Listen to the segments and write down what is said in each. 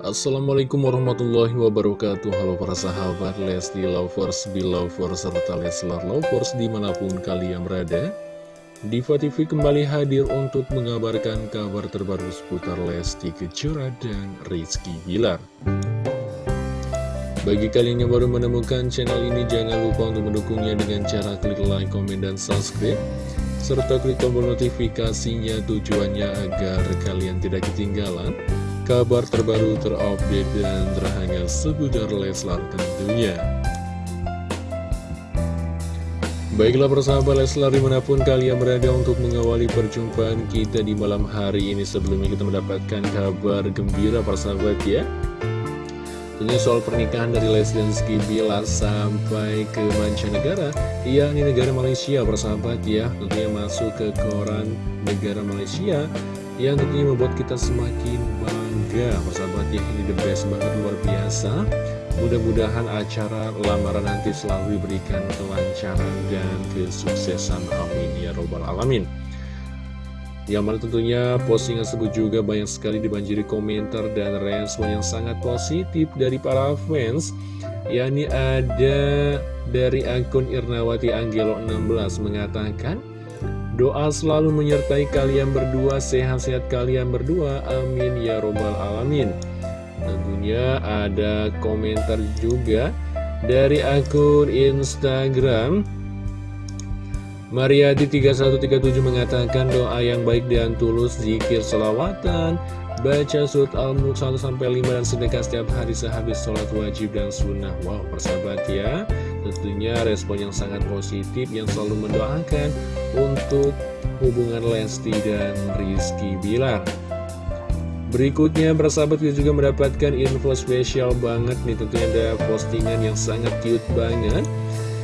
Assalamualaikum warahmatullahi wabarakatuh. Halo para sahabat Lesti Lovers, Belovers, serta Leslar Lovers di mana pun kalian berada. Diva TV kembali hadir untuk mengabarkan kabar terbaru seputar Lesti Kejora dan Rizky Bilar. Bagi kalian yang baru menemukan channel ini jangan lupa untuk mendukungnya dengan cara klik like, komen, dan subscribe serta klik tombol notifikasinya tujuannya agar kalian tidak ketinggalan kabar terbaru terupdate dan terhangat seputar Leslar tentunya. Baiklah persahabat Leslar di mana pun kalian berada untuk mengawali perjumpaan kita di malam hari ini Sebelumnya kita mendapatkan kabar gembira persahabat ya Tentunya soal pernikahan dari Les dan sampai ke mancanegara Ya ini negara Malaysia persahabat ya Tentunya masuk ke koran negara Malaysia Yang tentunya membuat kita semakin juga persahabat ya ini the best banget luar biasa. Mudah-mudahan acara lamaran nanti selalu diberikan kelancaran dan kesuksesan. Amin. Ya robbal alamin. Yang mana tentunya postingan tersebut juga banyak sekali dibanjiri komentar dan respon yang sangat positif dari para fans. Yakni ada dari akun Irnawati Anggelo 16 mengatakan Doa selalu menyertai kalian berdua, sehat-sehat kalian berdua, amin ya robbal alamin. Tentunya ada komentar juga dari akun Instagram. Mariadi 3137 mengatakan doa yang baik dan tulus, zikir selawatan, baca surat Al-Mulk 1-5 dan sedekah setiap hari sehabis sholat wajib dan sunnah. Wow, persahabat ya. Tentunya respon yang sangat positif yang selalu mendoakan untuk hubungan Lesti dan Rizky Bilar. Berikutnya persahabat kita juga mendapatkan info spesial banget nih tentunya ada postingan yang sangat cute banget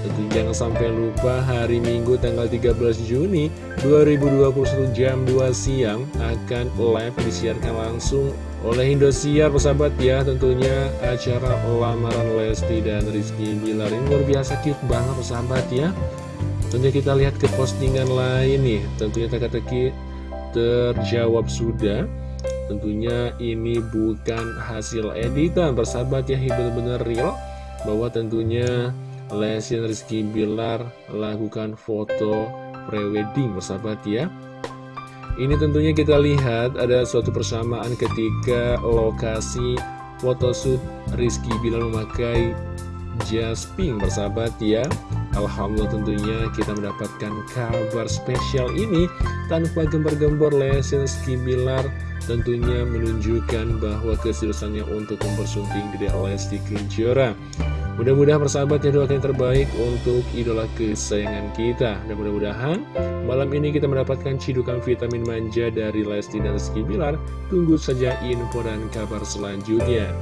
Tentu jangan sampai lupa hari Minggu tanggal 13 Juni 2021 jam 2 siang akan live disiarkan langsung oleh Indosiar persahabat ya. Tentunya acara lamaran Lesti dan Rizky Bilar ini luar biasa cute banget persahabat ya. Tentunya kita lihat ke postingan lain nih. Tentunya teka-teki terjawab sudah. Tentunya ini bukan hasil editan persahabat ya. Benar-benar real bahwa tentunya Lesti Rizky Bilar lakukan foto prewedding persahabat ya. Ini tentunya kita lihat ada suatu persamaan ketika lokasi photoshoot Rizky Bilar memakai jas pink bersahabat ya. Alhamdulillah tentunya kita mendapatkan kabar spesial ini tanpa gembar-gembor Lesti Rizky Bilar tentunya menunjukkan bahwa keseriusannya untuk mempersunting Dede Lesti Kejora Mudah-mudahan persahabat ya doakan yang terbaik untuk idola kesayangan kita. Dan mudah-mudahan malam ini kita mendapatkan cidukan vitamin manja dari Lesti dan Rizky Bilar. Tunggu saja info dan kabar selanjutnya.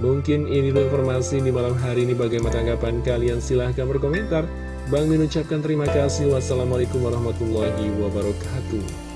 Mungkin ini informasi di malam hari ini. Bagaimana tanggapan kalian? Silahkan berkomentar. Bang mengucapkan terima kasih. Wassalamualaikum warahmatullahi wabarakatuh